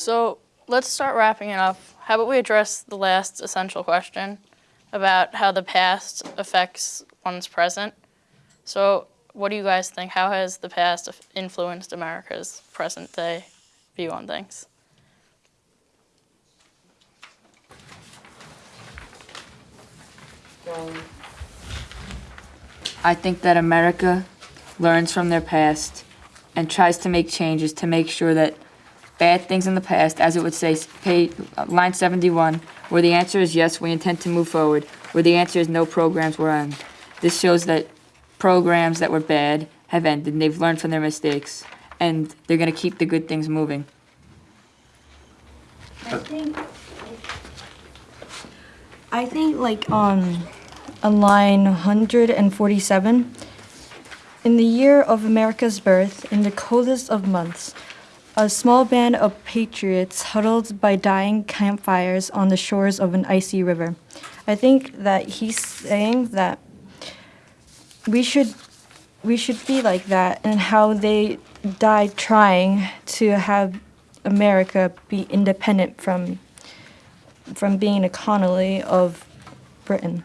So let's start wrapping it up. How about we address the last essential question about how the past affects one's present? So, what do you guys think? How has the past influenced America's present day view on things? I think that America learns from their past and tries to make changes to make sure that bad things in the past, as it would say, page, uh, line 71, where the answer is yes, we intend to move forward, where the answer is no, programs were on. This shows that programs that were bad have ended, and they've learned from their mistakes, and they're going to keep the good things moving. I think, I think like um, on, on line 147, in the year of America's birth, in the coldest of months, a small band of patriots huddled by dying campfires on the shores of an icy river. I think that he's saying that we should we should be like that and how they died trying to have America be independent from from being a colony of Britain.